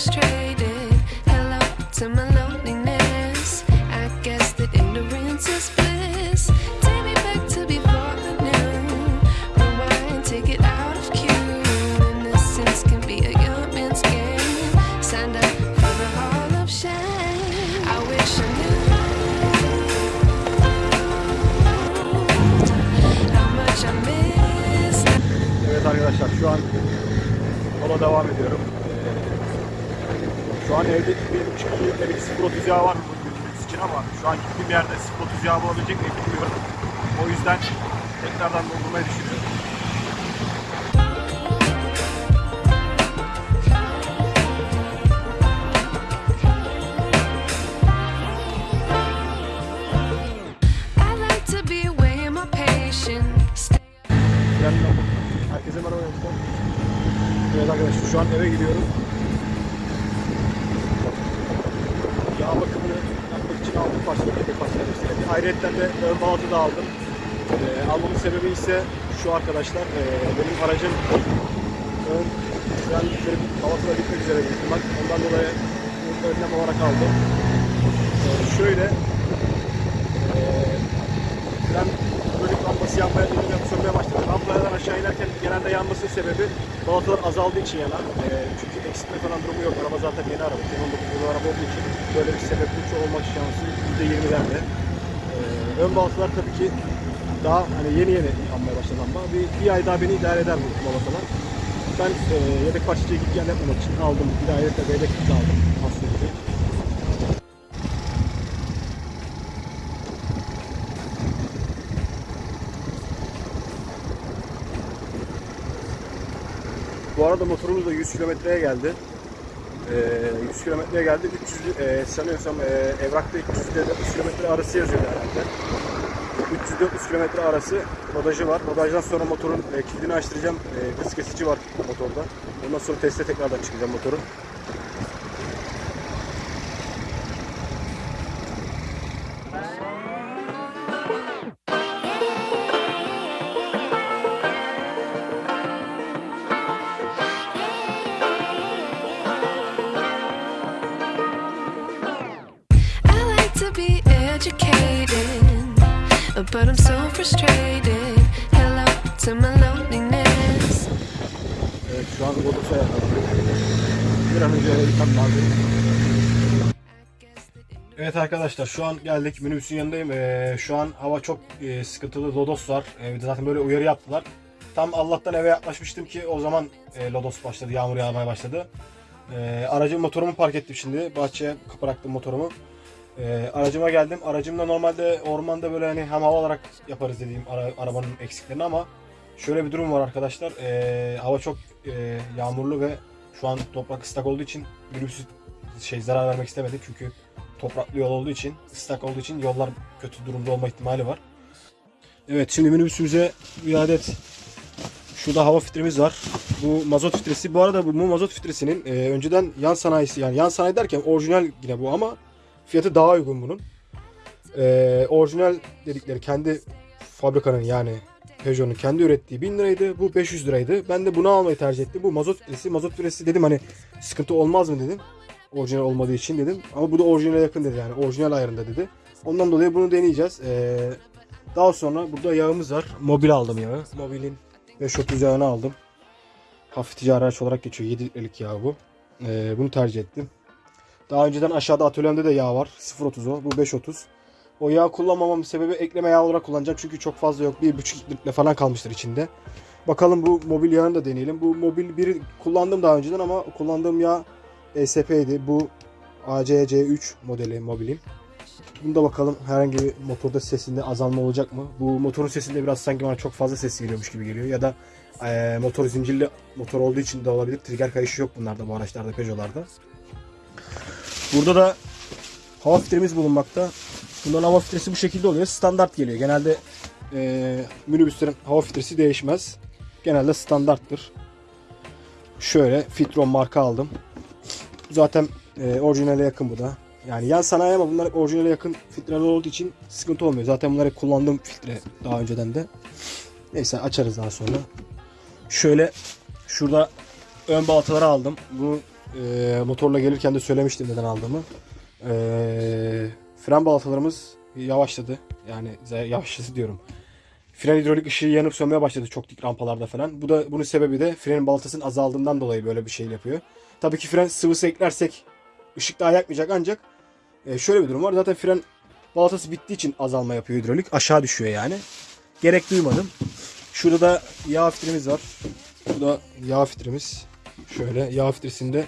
straight. Ayrıca de ön balatı da aldım. Ee, almamın sebebi ise şu arkadaşlar. Ee, benim aracım ön frenliklerim balatıyla bitmek üzere ihtimal. Ondan dolayı önlem olarak aldım. Ee, şöyle ee, fren bölük lambası yanmaya dönüyor, sönmeye başladı. Lambalardan aşağı inerken genelde yanmasının sebebi balatalar azaldığı için yanar. Ee, çünkü eksiltme falan durumu yok. Araba zaten yeni araba. 2019 yılı araba olduğu için böyle bir sebepli olmak şansı %20'lerde. Ön balatalar tabii ki daha hani yeni yeni yanmaya başladı ama bir, bir ay daha beni idare eder bu balatalar. Ben e, yedek parçacıya git gel yapmamak için aldım. Bir ayrıca bebek de aldım. Aslında. Bu arada motorumuz da 100 kilometreye geldi. Ee, 100 kilometreye geldi. 300 e, sanıyorsam e, evrakta 300 ile 400 kilometre arası yazıyor herhalde. 300-400 kilometre arası rodajı var. Rodajdan sonra motorun e, kilidini açtıracağım. E, hız kesici var motorda. Ondan sonra teste tekrardan çıkacağım motoru. Frustrated. Hello to my loneliness. Evet şu an Rodos'a yakalandık. Bir an önce gitmem lazım. Evet arkadaşlar şu an geldik minibüsün yanındayım. Ee, şu an hava çok e, sıkıntılı. Lodos var. Ee, zaten böyle uyarı yaptılar. Tam Allah'tan eve yaklaşmıştım ki o zaman e, Lodos başladı. Yağmur yağmaya başladı. Ee, aracım motorumu park ettim şimdi. Bahçeye bıraktım motorumu. Ee, aracıma geldim. Aracımda normalde ormanda böyle hani hem hava olarak yaparız dediğim ara- arabanın eksiklerini ama şöyle bir durum var arkadaşlar. Ee, hava çok e, yağmurlu ve şu an toprak ıslak olduğu için minibüsü şey zarar vermek istemedim çünkü topraklı yol olduğu için, ıslak olduğu için yollar kötü durumda olma ihtimali var. Evet şimdi minibüsümüze bir adet şurada hava filtremiz var. Bu mazot filtresi. Bu arada bu mazot filtresinin e, önceden yan sanayisi yani yan sanayi derken orijinal yine bu ama fiyatı daha uygun bunun. E, orijinal dedikleri kendi fabrikanın yani Peugeot'un kendi ürettiği 1000 liraydı. Bu 500 liraydı. Ben de bunu almayı tercih ettim. Bu mazot filtresi. Mazot filtresi dedim hani sıkıntı olmaz mı dedim. Orijinal olmadığı için dedim. Ama bu da orijinale yakın dedi yani. Orijinal ayarında dedi. Ondan dolayı bunu deneyeceğiz. Ee, daha sonra burada yağımız var. Mobil aldım yağı. Mobilin 530 yağını aldım. Hafif ticari araç olarak geçiyor. 7 litrelik yağ bu. Ee, bunu tercih ettim. Daha önceden aşağıda atölyemde de yağ var. 0.30 o. Bu 5.30. O yağ kullanmamamın sebebi ekleme yağ olarak kullanacağım. Çünkü çok fazla yok. 1.5 litre falan kalmıştır içinde. Bakalım bu mobil yağını da deneyelim. Bu mobil biri kullandım daha önceden ama kullandığım yağ ESP'ydi. Bu ACC3 modeli mobilim. Bunda bakalım herhangi bir motorda sesinde azalma olacak mı? Bu motorun sesinde biraz sanki bana çok fazla ses geliyormuş gibi geliyor. Ya da eee, motor zincirli motor olduğu için de olabilir. Trigger kayışı yok bunlarda bu araçlarda Peugeot'larda. Burada da hava filtremiz bulunmakta. Bunların hava filtresi bu şekilde oluyor. Standart geliyor. Genelde eee minibüslerin hava filtresi değişmez. Genelde standarttır. Şöyle Fitron marka aldım. Zaten e, orijinale yakın bu da. Yani yan sanayi ama bunlar orijinale yakın filtreler olduğu için sıkıntı olmuyor. Zaten bunlar hep kullandığım filtre daha önceden de. Neyse açarız daha sonra. Şöyle Şurada ön baltaları aldım. Bu e, motorla gelirken de söylemiştim neden aldığımı. E, fren baltalarımız yavaşladı. Yani yavaşladı diyorum. Fren hidrolik ışığı yanıp sönmeye başladı çok dik rampalarda falan. Bu da bunun sebebi de frenin baltasının azaldığından dolayı böyle bir şey yapıyor. Tabii ki fren sıvısı eklersek ışık daha yakmayacak ancak e, şöyle bir durum var. Zaten fren baltası bittiği için azalma yapıyor hidrolik. Aşağı düşüyor yani. Gerek duymadım. Şurada da yağ filtremiz var. Bu da yağ filtremiz. Şöyle yağ filtresinde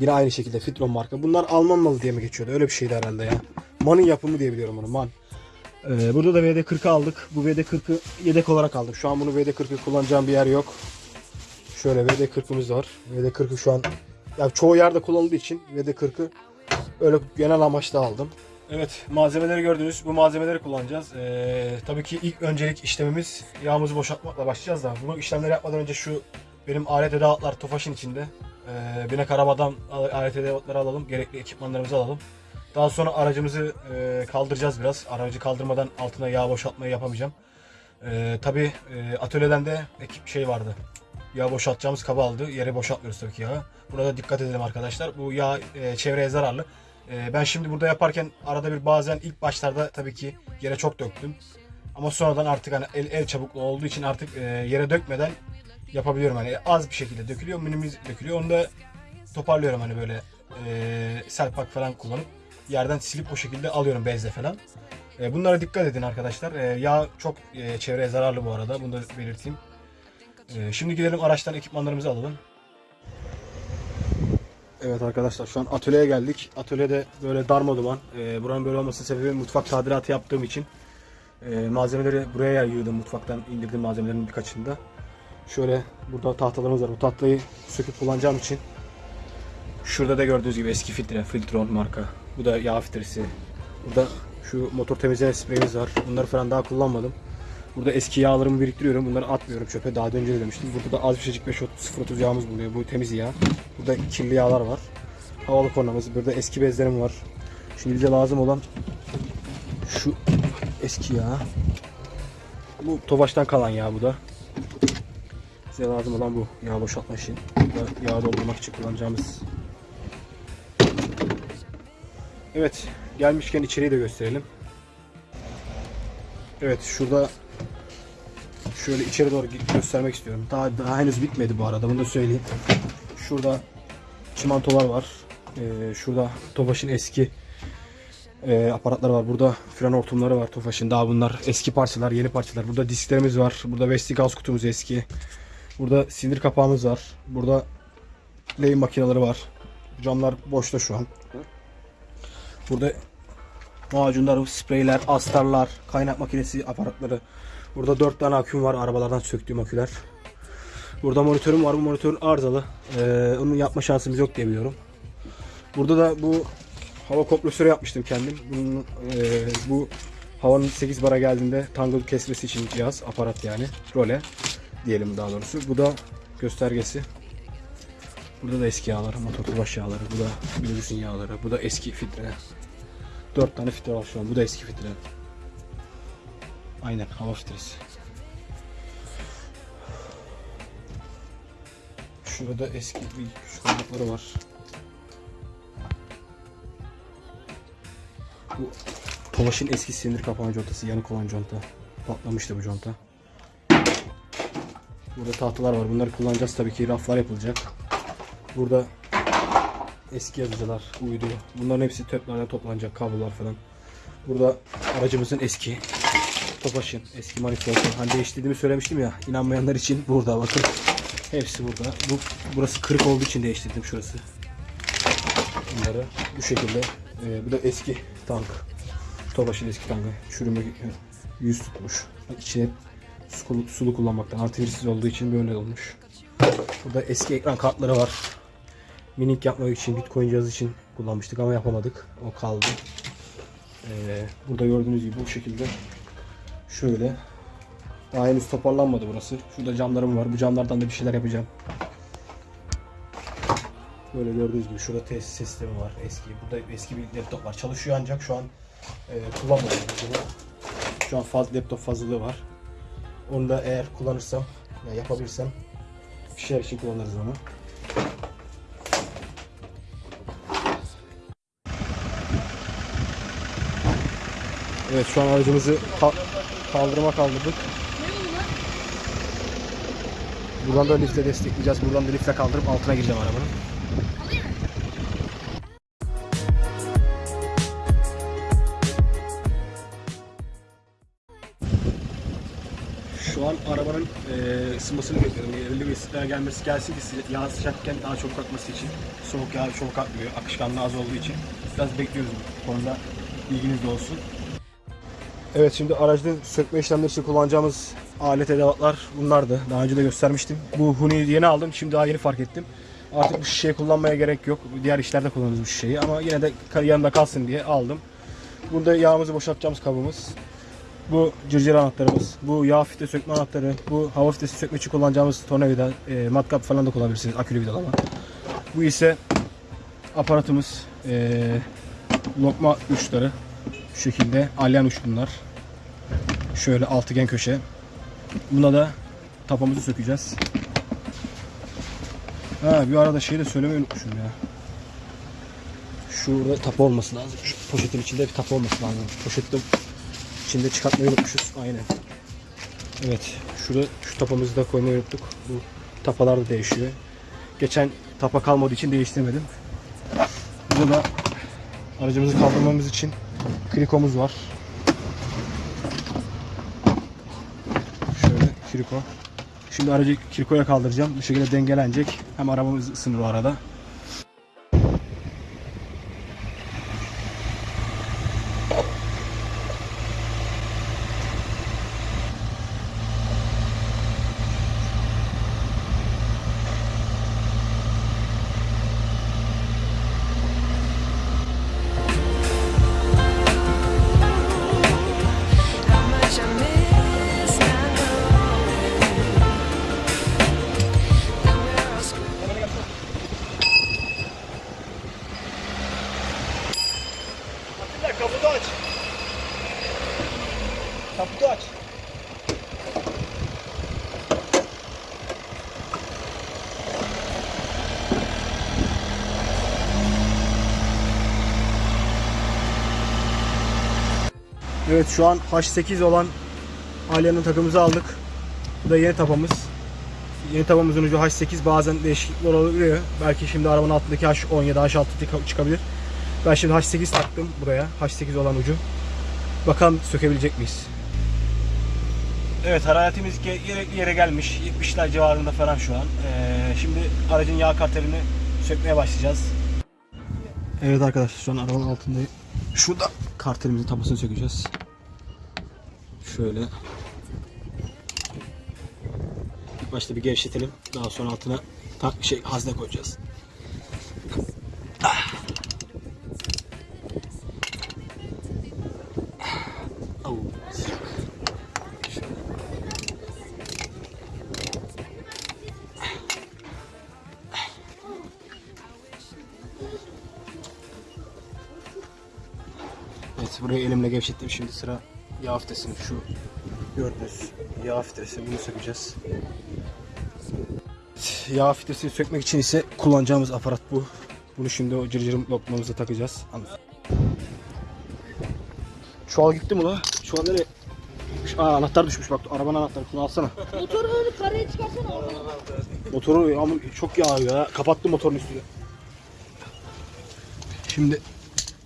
yine aynı şekilde Fitron marka. Bunlar Alman malı diye mi geçiyordu? Öyle bir şeydi herhalde ya. Man'ın yapımı diye biliyorum bunu. Man. Ee, burada da VD40'ı aldık. Bu VD40'ı yedek olarak aldım. Şu an bunu VD40'ı kullanacağım bir yer yok. Şöyle VD40'ımız var. VD40'ı şu an ya çoğu yerde kullanıldığı için VD40'ı öyle genel amaçla aldım. Evet malzemeleri gördünüz. Bu malzemeleri kullanacağız. Ee, tabii ki ilk öncelik işlemimiz yağımızı boşaltmakla başlayacağız da bu işlemleri yapmadan önce şu benim alet edevatlar Tofaş'ın içinde. Ee, binek arabadan alet edevatları alalım. Gerekli ekipmanlarımızı alalım. Daha sonra aracımızı e, kaldıracağız biraz. Aracı kaldırmadan altına yağ boşaltmayı yapamayacağım. E, tabii e, atölyeden de ekip şey vardı. Yağ boşaltacağımız kaba aldı. Yere boşaltmıyoruz tabii ki yağı. Buna da dikkat edelim arkadaşlar. Bu yağ e, çevreye zararlı. E, ben şimdi burada yaparken arada bir bazen ilk başlarda tabii ki yere çok döktüm. Ama sonradan artık hani el, el çabukluğu olduğu için artık e, yere dökmeden yapabiliyorum. Hani az bir şekilde dökülüyor, minimiz dökülüyor. Onu da toparlıyorum hani böyle e, selpak falan kullanıp yerden silip o şekilde alıyorum bezle falan. E, bunlara dikkat edin arkadaşlar. E, yağ çok e, çevreye zararlı bu arada. Bunu da belirteyim. E, şimdi gidelim araçtan ekipmanlarımızı alalım. Evet arkadaşlar şu an atölyeye geldik. Atölyede böyle darma duman. E, buranın böyle olmasının sebebi mutfak tadilatı yaptığım için. E, malzemeleri buraya yığdım. Mutfaktan indirdim malzemelerin birkaçını da. Şöyle burada tahtalarımız var. Bu tahtayı söküp kullanacağım için. Şurada da gördüğünüz gibi eski filtre. Filtron marka. Bu da yağ filtresi. Burada şu motor temizleme spreyimiz var. Bunları falan daha kullanmadım. Burada eski yağlarımı biriktiriyorum. Bunları atmıyorum çöpe. Daha önce de demiştim. Burada da az bir şeycik 5.030 yağımız bulunuyor. Bu temiz yağ. Burada kirli yağlar var. Havalı kornamız. Burada eski bezlerim var. Şimdi bize lazım olan şu eski yağ. Bu Tofaş'tan kalan yağ bu da. Bize lazım olan bu yağ boşaltma için. Burada yağ doldurmak için kullanacağımız. Evet, gelmişken içeriği de gösterelim. Evet, şurada şöyle içeri doğru göstermek istiyorum. Daha, daha henüz bitmedi bu arada, bunu da söyleyeyim. Şurada çimantolar var. Ee, şurada Tofaş'ın eski e, aparatları var. Burada fren hortumları var Tofaş'ın. Daha bunlar eski parçalar, yeni parçalar. Burada disklerimiz var. Burada Westinghouse kutumuz eski. Burada sinir kapağımız var. Burada lehim makineleri var. Camlar boşta şu an. Burada macunlar, spreyler, astarlar, kaynak makinesi aparatları. Burada 4 tane aküm var arabalardan söktüğüm aküler. Burada monitörüm var. Bu monitör arızalı. Ee, onu yapma şansımız yok diye biliyorum. Burada da bu hava kompresörü yapmıştım kendim. Bunun, e, bu havanın 8 bara geldiğinde tangle kesmesi için cihaz, aparat yani. Role diyelim daha doğrusu. Bu da göstergesi. Burada da eski yağlar, motor tulaş yağları. Bu da minibüsün yağları. Bu da eski filtre. 4 tane filtre var şu an. Bu da eski filtre. Aynen hava filtresi. Şurada eski bir küçük kaynakları var. Bu Tolaş'ın eski silindir kapağı contası, yanık olan conta. Patlamıştı bu conta. Burada tahtalar var. Bunları kullanacağız tabii ki. Raflar yapılacak. Burada eski yazıcılar, uydu. Bunların hepsi töplerden toplanacak. Kablolar falan. Burada aracımızın eski Topaş'ın eski manifoldu. Hani değiştirdiğimi söylemiştim ya. İnanmayanlar için burada bakın. Hepsi burada. Bu burası kırık olduğu için değiştirdim şurası. Bunları bu şekilde. Ee, bu da eski tank. Topaş'ın eski tankı. Çürüme yüz tutmuş. İçine sulu, sulu kullanmaktan antivirüsüz olduğu için böyle olmuş. Burada eski ekran kartları var. Minik yapmak için, Bitcoin cihazı için kullanmıştık ama yapamadık. O kaldı. Ee, burada gördüğünüz gibi bu şekilde şöyle daha henüz toparlanmadı burası. Şurada camlarım var. Bu camlardan da bir şeyler yapacağım. Böyle gördüğünüz gibi şurada tesis sistemi var eski. Burada eski bir laptop var. Çalışıyor ancak şu an e, bunu. Şu an faz, laptop fazlalığı var. Onu da eğer kullanırsam, ya yapabilirsem şeyler için kullanırız onu. Evet şu an aracımızı ka- kaldırıma kaldırdık. Buradan da liftle destekleyeceğiz. Buradan da liftle kaldırıp altına gireceğim arabanın. Arabanın e, ısınmasını bekliyorum. Belirli bir ısıtmaya gelmesi gelsin ki yağ sıcakken daha çabuk akması için. Soğuk yağ çabuk akmıyor. Akışkanlığı az olduğu için. Biraz bekliyoruz bu konuda. Bilginiz de olsun. Evet şimdi aracda sökme işlemleri için kullanacağımız alet edevatlar bunlardı. Daha önce de göstermiştim. Bu Huni'yi yeni aldım. Şimdi daha yeni fark ettim. Artık bu şişeyi kullanmaya gerek yok. Diğer işlerde kullanırız bu şişeyi. Ama yine de yanında kalsın diye aldım. Burada yağımızı boşaltacağımız kabımız. Bu cırcır anahtarımız, bu yağ filtre sökme anahtarı, bu hava filtresi sökmek için kullanacağımız tornavida, e, matkap falan da kullanabilirsiniz akülü vidalama. Bu ise aparatımız, e, lokma uçları şu şekilde alyan uç bunlar. Şöyle altıgen köşe. Buna da tapamızı sökeceğiz. Ha bir arada şeyi de söylemeyi unutmuşum ya. Şurada tapa olması lazım. Şu poşetin içinde bir tapa olması lazım. Poşette içinde çıkartmayı unutmuşuz. Aynen. Evet. Şurada şu tapamızı da koymayı unuttuk. Bu tapalar da değişiyor. Geçen tapa kalmadığı için değiştirmedim. Burada da aracımızı kaldırmamız için krikomuz var. Şöyle kriko. Şimdi aracı krikoya kaldıracağım. Bu şekilde dengelenecek. Hem arabamız ısınır o arada. Evet şu an H8 olan Alya'nın takımımızı aldık. Bu da yeni tapamız. Yeni tapamızın ucu H8 bazen değişiklikler olabiliyor. Belki şimdi arabanın altındaki H10 ya da H6 çıkabilir. Ben şimdi H8 taktım buraya. H8 olan ucu. Bakalım sökebilecek miyiz? Evet hararetimiz ge- yere, gelmiş. 70'ler civarında falan şu an. Ee, şimdi aracın yağ karterini sökmeye başlayacağız. Evet arkadaşlar şu an arabanın altındayım. Şurada kartelimizin tabasını sökeceğiz. Şöyle. İlk başta bir gevşetelim. Daha sonra altına ta- şey hazne koyacağız. Evet burayı elimle gevşettim. Şimdi sıra yağ filtresini şu gördüğünüz yağ filtresi bunu sökeceğiz. Yağ filtresini sökmek için ise kullanacağımız aparat bu. Bunu şimdi o cırcırım lokmamıza takacağız. Anladın. Çuval gitti mi la? Çuval nereye? Aa, anahtar düşmüş bak arabanın anahtarı şunu alsana. Motoru böyle karaya çıkarsana. Motoru ama çok yağıyor ya. Kapattım motorun üstünü. Şimdi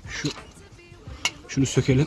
şu şunu sökelim.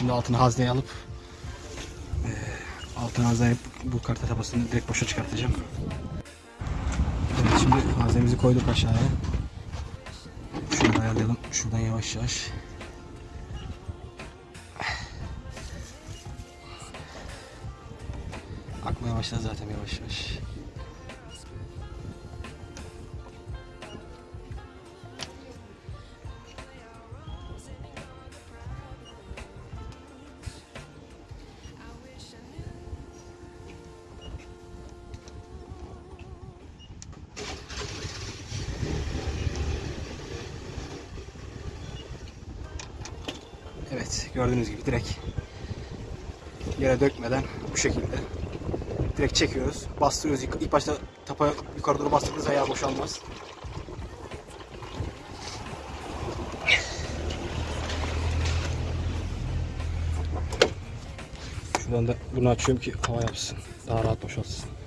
Şimdi altına hazneye alıp eee altına hazneye bu karta tabasını direkt boşa çıkartacağım. Evet şimdi haznemizi koyduk aşağıya. Şunu ayarlayalım. Şuradan yavaş yavaş. Akmaya başladı zaten yavaş yavaş. Gördüğünüz gibi direkt yere dökmeden bu şekilde direkt çekiyoruz. Bastırıyoruz. İlk, başta tapa yukarı doğru bastırdığınız ayağı boşalmaz. Şuradan da bunu açıyorum ki hava yapsın. Daha rahat boşalsın.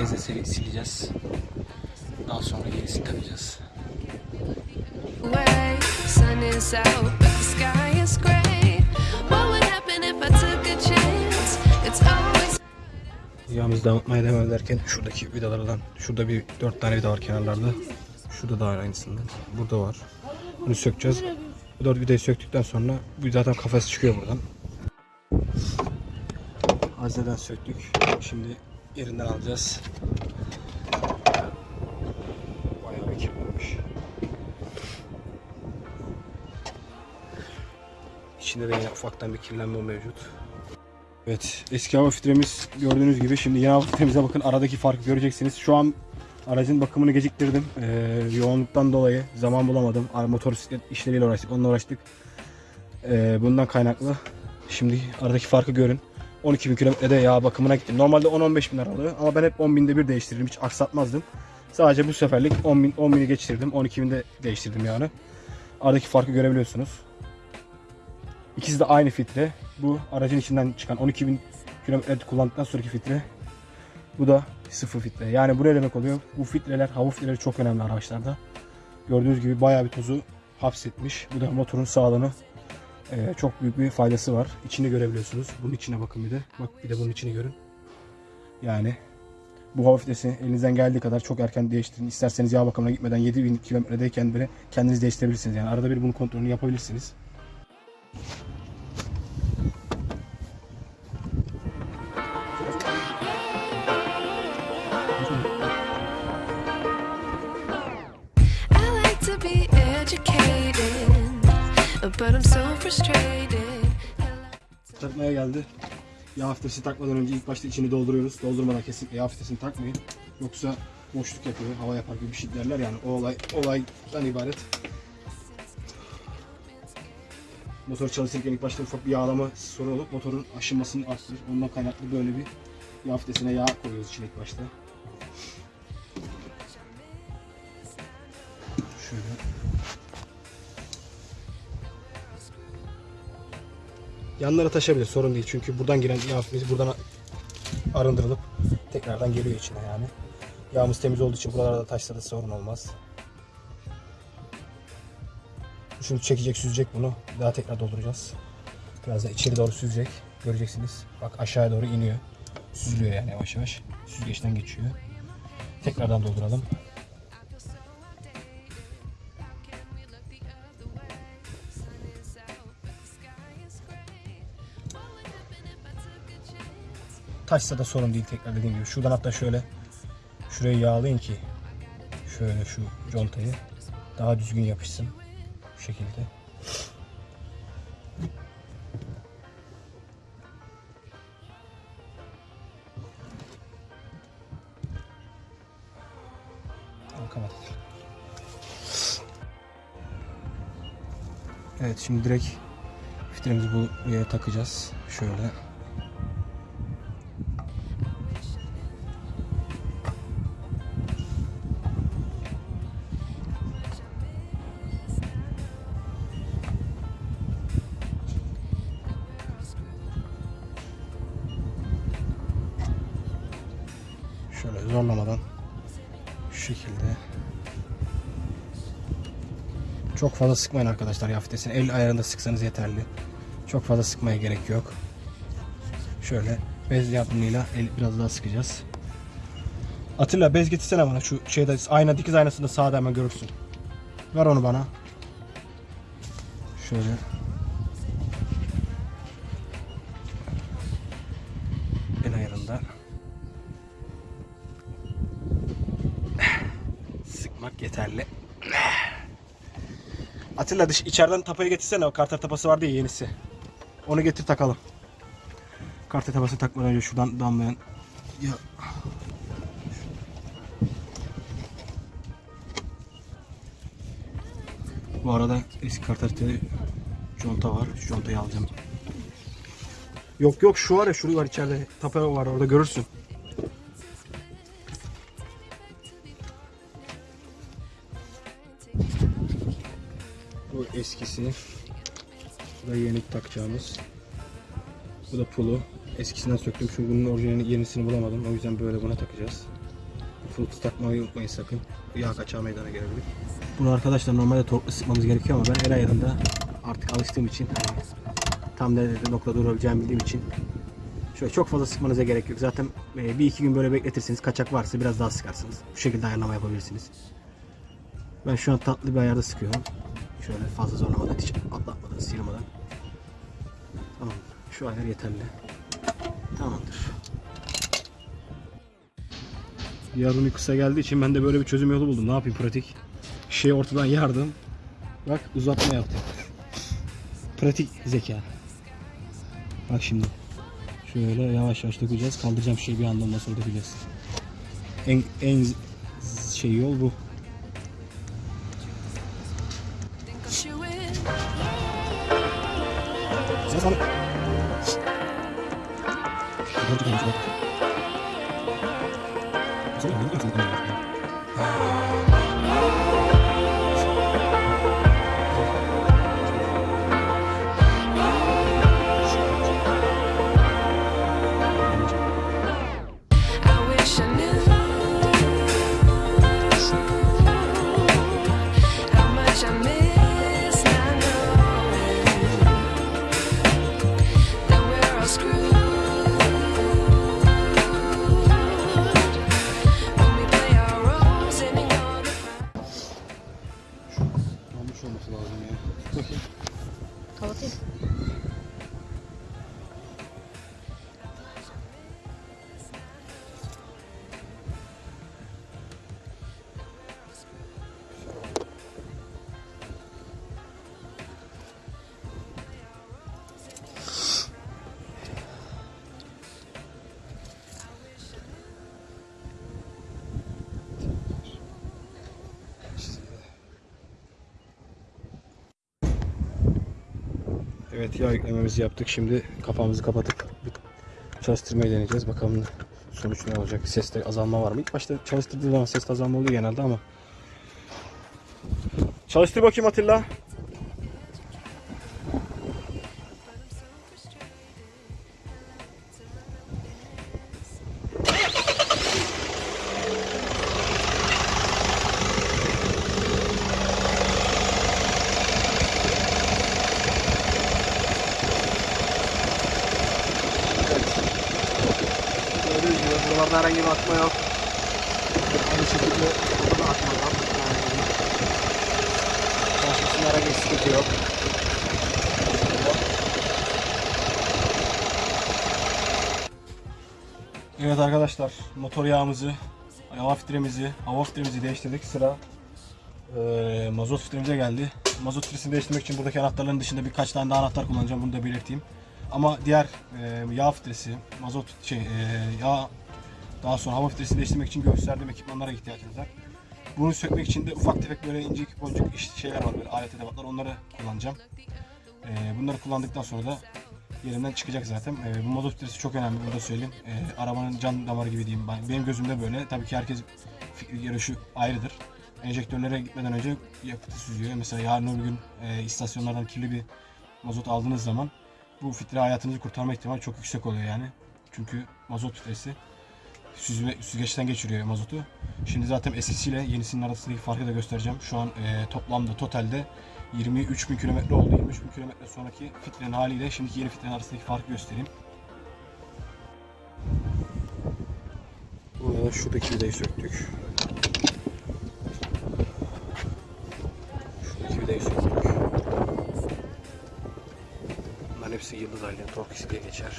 Bezle sil- sileceğiz. Daha sonra yenisini takacağız. Way, sun is out, but the sky is gray. What would happen if I took a chance? It's always Yağımızı damıtmaya devam ederken şuradaki vidalardan, şurada bir dört tane vida var kenarlarda. Şurada da var aynısından. Burada var. Bunu sökeceğiz. Bu dört vidayı söktükten sonra bu zaten kafası çıkıyor buradan. Hazneden söktük. Şimdi yerinden alacağız. Bayağı bir kirlenmiş. İçinde de yine ufaktan bir kirlenme mevcut. Evet eski hava filtremiz gördüğünüz gibi şimdi yeni hava filtremize bakın aradaki farkı göreceksiniz. Şu an aracın bakımını geciktirdim. Ee, yoğunluktan dolayı zaman bulamadım. Motosiklet işleriyle uğraştık onunla uğraştık. Ee, bundan kaynaklı. Şimdi aradaki farkı görün. 12 bin kilometrede yağ bakımına gittim. Normalde 10-15 bin lira alıyor ama ben hep 10 binde bir değiştiririm. Hiç aksatmazdım. Sadece bu seferlik 10 bin, 10 bini geçirdim. 12 binde değiştirdim yani. Aradaki farkı görebiliyorsunuz. İkisi de aynı filtre. Bu aracın içinden çıkan 12.000 kilometre kullandıktan sonraki filtre. Bu da sıfır filtre. Yani bu ne demek oluyor? Bu filtreler, hava filtreleri çok önemli araçlarda. Gördüğünüz gibi bayağı bir tozu hapsetmiş. Bu da motorun sağlığını e, çok büyük bir faydası var. İçini görebiliyorsunuz. Bunun içine bakın bir de. Bak bir de bunun içini görün. Yani bu hava filtresi elinizden geldiği kadar çok erken değiştirin. İsterseniz yağ bakımına gitmeden 7000 kilometredeyken bile kendiniz değiştirebilirsiniz. Yani arada bir bunun kontrolünü yapabilirsiniz. Takmaya geldi. Yağ filtresi takmadan önce ilk başta içini dolduruyoruz. Doldurmadan kesinlikle yağ filtresini takmayın. Yoksa boşluk yapıyor, hava yapar gibi bir şey derler yani. O olay olaydan ibaret. Motor çalışırken ilk başta ufak bir yağlama sorun olup motorun aşınmasını arttırır. Ondan kaynaklı böyle bir yağ filtresine yağ koyuyoruz içine ilk başta. Şöyle. Yanlara taşabilir sorun değil çünkü buradan giren yağımız buradan arındırılıp tekrardan geliyor içine yani. Yağımız temiz olduğu için buralarda taşsa da sorun olmaz. Şimdi çekecek süzecek bunu. Daha tekrar dolduracağız. Biraz da içeri doğru süzecek. Göreceksiniz. Bak aşağıya doğru iniyor. Süzülüyor yani yavaş yavaş. Süzgeçten geçiyor. Tekrardan dolduralım. Taşsa da sorun değil tekrar dediğim gibi. Şuradan hatta şöyle şuraya yağlayın ki şöyle şu contayı daha düzgün yapışsın. Bu şekilde. Evet şimdi direkt fitilimizi buraya takacağız. Şöyle. Fazla sıkmayın arkadaşlar yağ filtresini. El ayarında sıksanız yeterli. Çok fazla sıkmaya gerek yok. Şöyle bez yardımıyla el biraz daha sıkacağız. Atilla bez getirsene bana şu şeyde ayna dikiz aynasında sağda hemen görürsün. Ver onu bana. Şöyle. Atilla dış içeriden tapayı getirsene o karter tapası vardı ya yenisi. Onu getir takalım. Karter tapasını takmadan önce şuradan damlayan ya Bu arada eski karterde conta var. Şu contayı alacağım. Yok yok şu var ya şurada var içeride. Tapa var orada görürsün. Eskisi. Bu da yeni takacağımız. Bu da pulu. Eskisinden söktüm. Çünkü bunun orijinali yenisini bulamadım. O yüzden böyle buna takacağız. Pulu takmayı unutmayın sakın. Yağ kaçağı meydana gelebilir. Bunu arkadaşlar normalde torklu sıkmamız gerekiyor ama ben el ayarında artık alıştığım için hani tam nerede nokta durabileceğimi bildiğim için şöyle çok fazla sıkmanıza gerek yok. Zaten e, bir iki gün böyle bekletirsiniz. Kaçak varsa biraz daha sıkarsınız. Bu şekilde ayarlama yapabilirsiniz. Ben şu an tatlı bir ayarda sıkıyorum. Şöyle fazla zorlamadan, hiç atlatmadan, sıyırmadan. Tamam. Şu ayar yeterli. Tamamdır. Yardım kısa geldiği için ben de böyle bir çözüm yolu buldum. Ne yapayım pratik? Şeyi ortadan yardım. Bak uzatma yaptım. Pratik zeka. Bak şimdi. Şöyle yavaş yavaş dökeceğiz. Kaldıracağım şeyi bir anda ondan sonra dökeceğiz. En, en şey yol bu. Sen sana. Olmuş olması lazım ya. Yağ yüklememizi yaptık. Şimdi kapağımızı kapatıp çalıştırmayı deneyeceğiz. Bakalım sonuç ne olacak? Seste azalma var mı? İlk başta çalıştırdığı zaman seste azalma oluyor genelde ama. Çalıştır bakayım Atilla. Evet arkadaşlar motor yağımızı, hava filtremizi, hava filtremizi değiştirdik. Sıra eee, mazot filtremize geldi. Mazot filtresini değiştirmek için buradaki anahtarların dışında birkaç tane daha anahtar kullanacağım. Bunu da belirteyim. Ama diğer eee, yağ filtresi, mazot şey eee, yağ daha sonra hava filtresini değiştirmek için gösterdiğim ekipmanlara ihtiyacınız var. Bunu sökmek için de ufak tefek böyle incik boncuk şeyler var böyle alet edevatlar onları kullanacağım. Ee, bunları kullandıktan sonra da yerinden çıkacak zaten. Ee, bu mazot filtresi çok önemli bunu da söyleyeyim. Ee, arabanın can damarı gibi diyeyim. Ben- Benim gözümde böyle. Tabii ki herkes görüşü ayrıdır. Enjektörlere gitmeden önce yakıtı süzüyor. Mesela yarın öbür gün e, istasyonlardan kirli bir mazot aldığınız zaman bu filtre hayatınızı kurtarma ihtimali çok yüksek oluyor yani. Çünkü mazot filtresi süzme, süzgeçten geçiriyor mazotu. Şimdi zaten eskisiyle yenisinin arasındaki farkı da göstereceğim. Şu an e, toplamda totalde 23 bin kilometre oldu. 23 bin kilometre sonraki filtrenin haliyle şimdiki yeni filtrenin arasındaki farkı göstereyim. Burada da şuradaki vidayı söktük. Şuradaki vidayı söktük. Bunların hepsi yıldız aile tork diye geçer.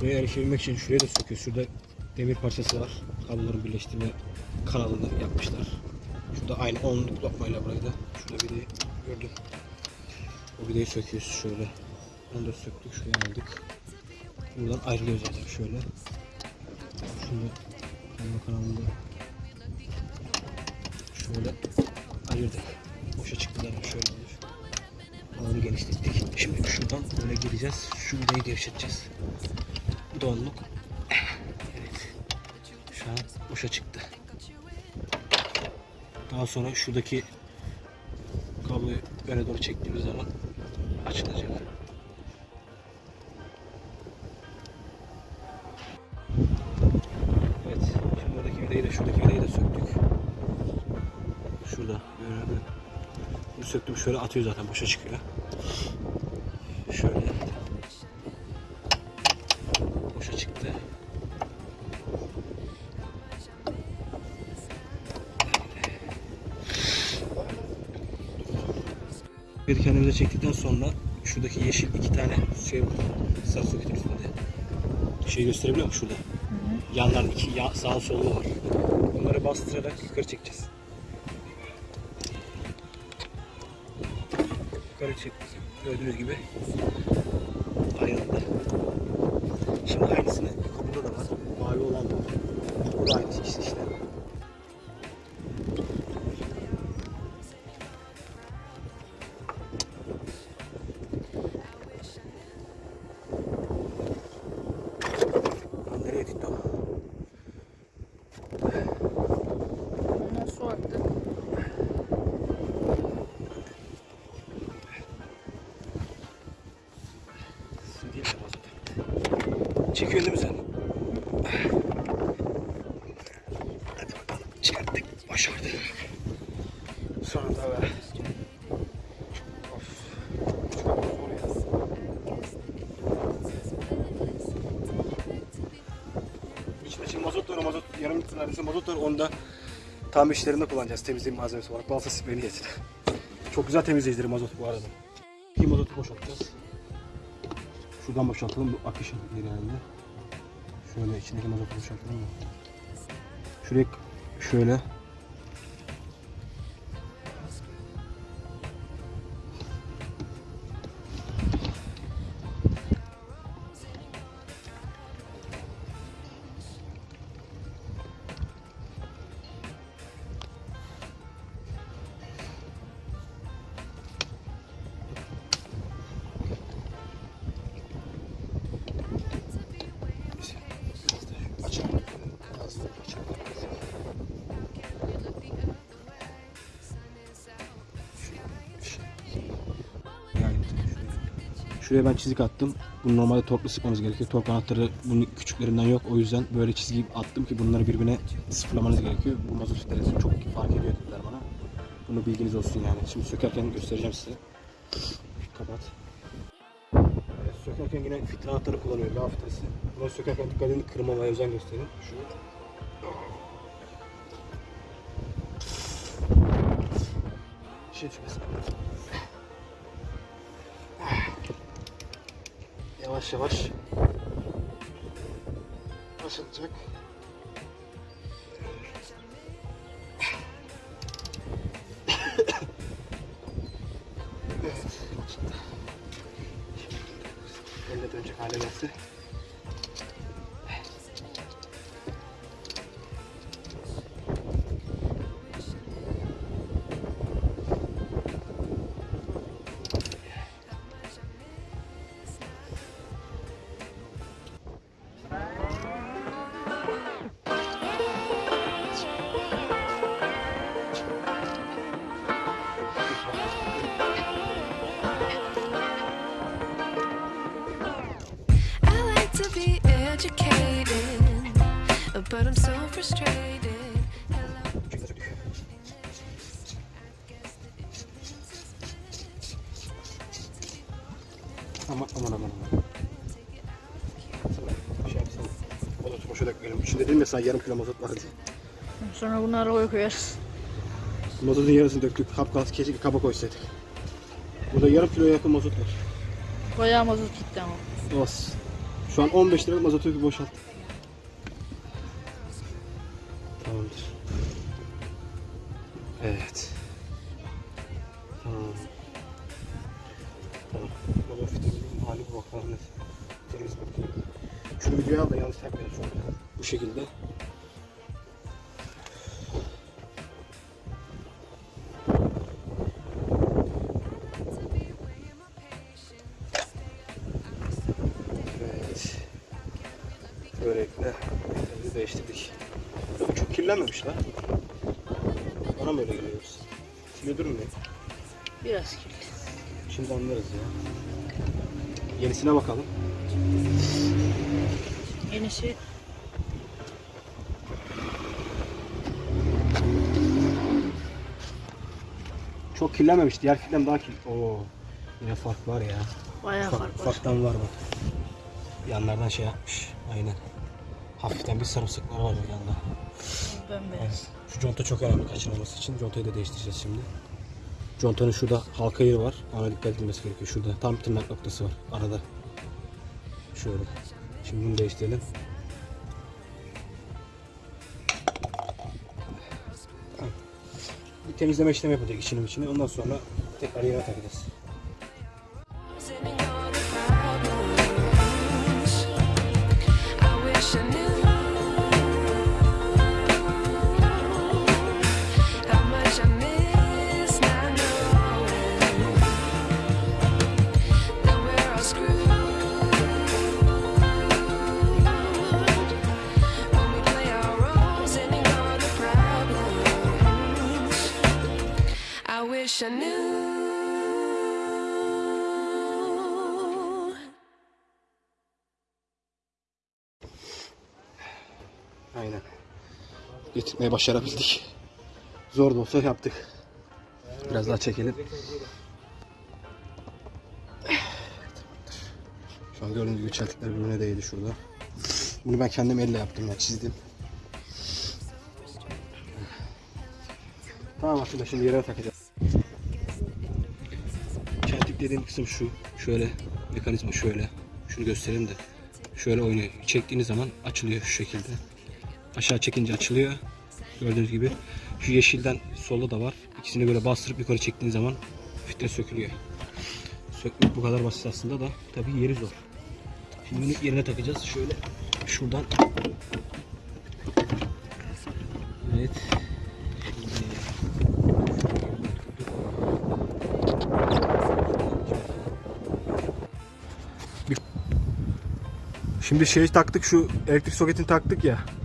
Buraya erişebilmek için şuraya da söküyor. Şurada demir parçası var. Kabloların birleştirme kanalını yapmışlar. Şurada aynı onluk lokmayla burayı da. Şurada vidayı gördüm. O vidayı söküyoruz şöyle. Onu da söktük. Şuraya aldık. Buradan ayrılıyor zaten şöyle. Şunu kablo kanalında şöyle ayırdık. Boşa çıktı şöyle olur. Alanı genişlettik. Şimdi şuradan böyle gireceğiz. Şu vidayı gevşeteceğiz. Bu da onluk. Evet. Şu an boşa çıktı. Daha sonra şuradaki kabloyu öne doğru çektiğimiz zaman açılacak. Evet. Şimdi oradaki vidayı da şuradaki vidayı da söktük. Şurada. Bunu söktüm şöyle atıyor zaten boşa çıkıyor. Çektikten sonra şuradaki yeşil iki tane şey var. Sarı soketin üstünde. Şey gösterebiliyor musun şurada? Yanlar iki ya, sağ sollu var. Bunları bastırarak yukarı çekeceğiz. Yukarı çektik. Gördüğünüz gibi ayrıldı. Şimdi aynısını burada da var. Mavi olan da var. Bu da aynı işte tam işlerinde kullanacağız. Temizlik malzemesi olarak. Balta spreyini getir. Çok güzel temizleyicileri mazot bu arada. Bir mazotu boşaltacağız. Şuradan boşaltalım bu akışın genelinde. Şöyle içindeki mazotu boşaltalım mı? Şuraya şöyle Şuraya ben çizik attım. Bunu normalde torkla sıkmamız gerekiyor. Tork anahtarı bunun küçüklerinden yok. O yüzden böyle çizgi attım ki bunları birbirine sıfırlamanız gerekiyor. Bu mazot filtresi çok fark ediyor dediler bana. Bunu bilginiz olsun yani. Şimdi sökerken göstereceğim size. Kapat. Evet, sökerken yine filtre anahtarı kullanıyor. Yağ filtresi. Bunu sökerken dikkat edin kırmamaya özen gösterin. Şu. Şey düşmesin. Yavaş yavaş açılacak. evet. Elle dönecek hale geldi. Ya sana yarım kilo mazot diye. Sonra bunu arabaya koyarız. Mazotun yarısını döktük. Kap kaldı keşke kaba koysaydık. Burada yarım kiloya yakın mazot var. Bayağı mazot gitti ama. Olsun. Şu an 15 liralık mazotu bir boşalttık. Tamamdır. Evet. Tamam. Tamam. Mazot fitemizin hali bu bakalım. Temiz bakayım. Şunu videoya al da yanlış takmayalım şu an. Bu şekilde. Evet. Böylelikle filtremizi değiştirdik. Çok kirlenmemiş lan. Bana mı öyle geliyoruz? Kirli durmuyor. Biraz kirli. Şimdi anlarız ya. Yenisine bakalım. Yenisi kirlenmemiş. Diğer filtrem daha kirli. Oo. Yine fark var ya. bayağı Ufak, fark var. ufaktan var bak. Yanlardan şey yapmış. Aynen. Hafiften bir sarımsıklar var o yanda. Bembeyaz. Şu conta çok önemli kaçırmaması için. Contayı da değiştireceğiz şimdi. Contanın şurada halka yeri var. Ona dikkat edilmesi gerekiyor. Şurada tam tırnak noktası var arada. Şöyle. Şimdi bunu değiştirelim. Temizleme işlemi yapacak içinin içine. Ondan sonra tekrar yerine takacağız. Getirmeye başarabildik. Zor da olsa yaptık. Biraz daha çekelim. Şu an gördüğünüz gibi çeltikler birbirine değdi şurada. Bunu ben kendim elle yaptım ya çizdim. Tamam aslında şimdi yerine takacağız. Çeltik dediğim kısım şu. Şöyle mekanizma şöyle. Şunu göstereyim de. Şöyle oynuyor. Çektiğiniz zaman açılıyor şu şekilde. Aşağı çekince açılıyor. Gördüğünüz gibi. Şu yeşilden solda da var. İkisini böyle bastırıp yukarı çektiğiniz zaman filtre sökülüyor. Sökmek bu kadar basit aslında da tabii yeri zor. Şimdi bunu yerine takacağız. Şöyle şuradan. Evet. Şimdi şey taktık şu elektrik soketini taktık ya.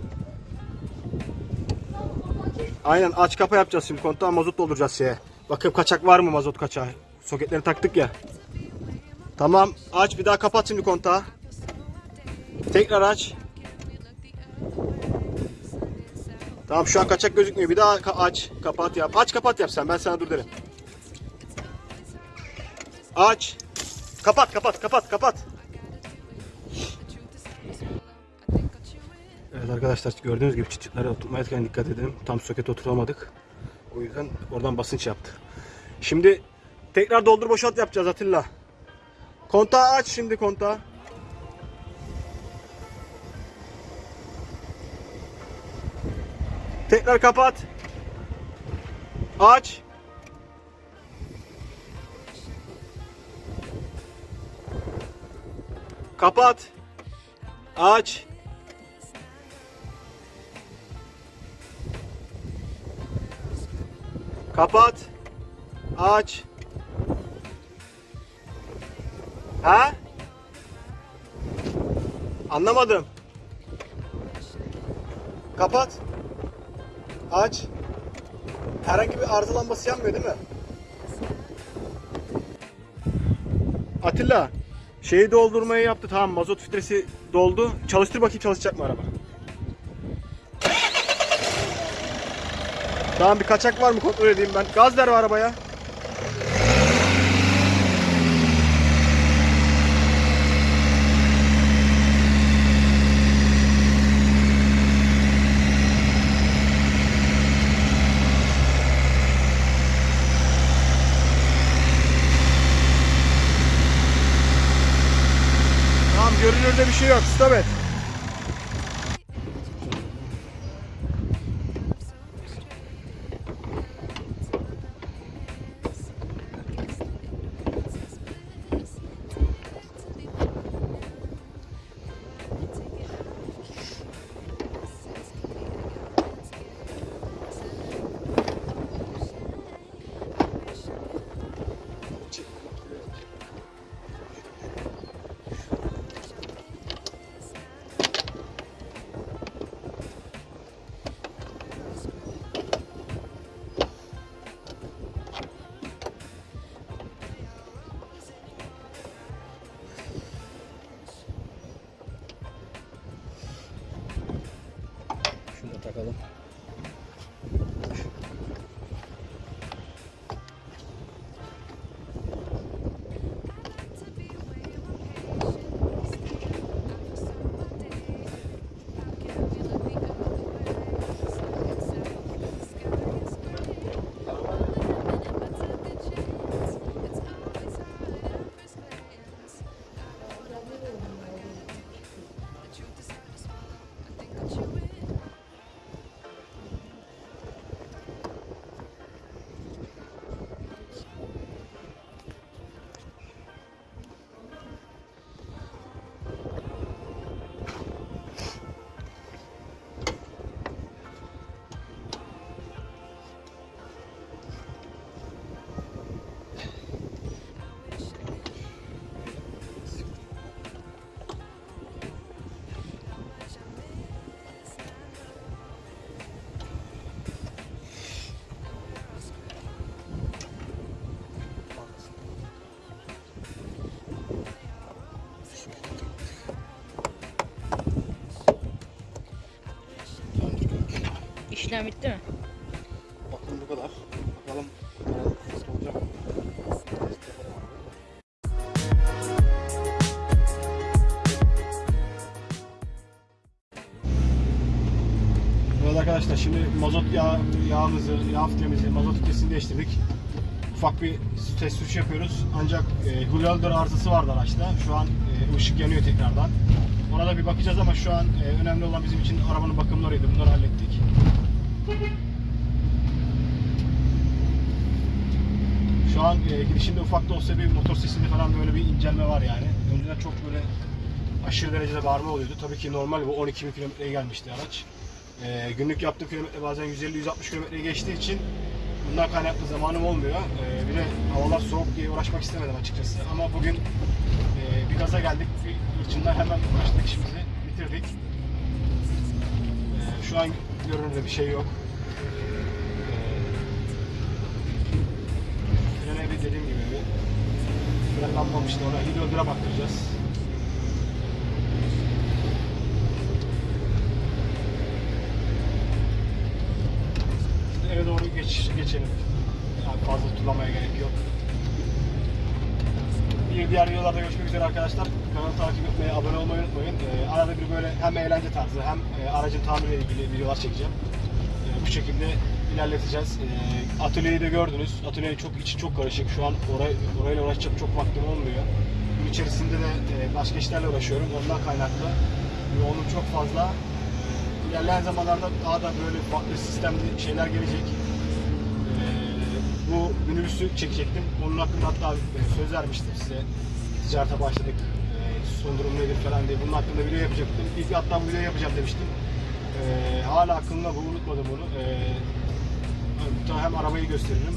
Aynen aç kapa yapacağız şimdi kontağa mazot dolduracağız şeye. Bakayım kaçak var mı mazot kaçağı? Soketleri taktık ya. Tamam aç bir daha kapat şimdi kontağı. Tekrar aç. Tamam şu an kaçak gözükmüyor. Bir daha ka- aç kapat yap. Aç kapat yap sen ben sana dur derim. Aç. Kapat kapat kapat kapat. Arkadaşlar gördüğünüz gibi çıt oturmayırken dikkat edelim. Tam soket oturamadık. O yüzden oradan basınç yaptı. Şimdi tekrar doldur boşalt yapacağız Atilla. Kontağı aç şimdi kontağı. Tekrar kapat. Aç. Kapat. Aç. Kapat. Aç. Ha? Anlamadım. Kapat. Aç. Herhangi bir arıza lambası yanmıyor değil mi? Atilla, şeyi doldurmayı yaptı tamam mazot filtresi doldu. Çalıştır bakayım çalışacak mı araba? Tamam bir kaçak var mı kontrol edeyim ben. Gaz ver arabaya. Tamam görünürde bir şey yok. Stop et. İşlem bitti mi? Bakın bu kadar. Bakalım nasıl olacak. Evet arkadaşlar şimdi mazot yağ, yağımızı, yağ filtremizi, mazot filtresini değiştirdik. Ufak bir test sürüş yapıyoruz. Ancak e, Hulölder arızası vardı araçta. Şu an e, ışık yanıyor tekrardan. Ona da bir bakacağız ama şu an e, önemli olan bizim için arabanın bakımlarıydı. Bunları hallettik. Şu an e, gidişinde ufak da olsa bir motor sesinde falan böyle bir incelme var yani. Önceden çok böyle aşırı derecede bağırma oluyordu. Tabii ki normal bu 12 bin kilometreye gelmişti araç. E, günlük yaptığım kilometre bazen 150-160 kilometreye geçtiği için bundan kaynaklı zamanım olmuyor. E, bir de havalar soğuk diye uğraşmak istemedim açıkçası. Ama bugün e, bir gaza geldik. Bir hırçından hemen başladık işimizi bitirdik. E, şu an görünürde bir şey yok. Frenlanmamıştı ona hidrogara baktıracağız. Eve doğru geç, geçelim. Yani fazla turlamaya gerek yok. Bir diğer videolarda görüşmek üzere arkadaşlar. Kanalı takip etmeyi, abone olmayı unutmayın. Ee, arada bir böyle hem eğlence tarzı hem e, aracın tamiriyle ilgili videolar çekeceğim. Ee, bu şekilde ilerleteceğiz. Ee, atölyeyi de gördünüz. Atölyenin çok içi çok karışık. Şu an orayı, orayla uğraşacak çok vaktim olmuyor. Gün içerisinde de e, başka işlerle uğraşıyorum. Ondan kaynaklı yoğunluk çok fazla. Ee, ilerleyen zamanlarda daha da böyle farklı sistemli şeyler gelecek. Ee, bu minibüsü çekecektim. Onun hakkında hatta e, söz vermiştim size. Ticarete başladık. E, son durum nedir falan diye. Bunun hakkında video yapacaktım. İlk hatta bu videoyu yapacağım demiştim. E, hala aklımda bu. Unutmadım bunu. E, hatta hem arabayı gösteririm.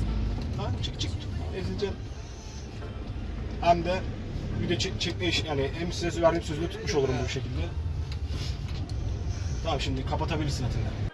Lan çık çık. Ezileceğim. Hem de video çek, çekme işi yani hem size verdiğim sözünü tutmuş olurum bu şekilde. Tamam şimdi kapatabilirsin Atilla.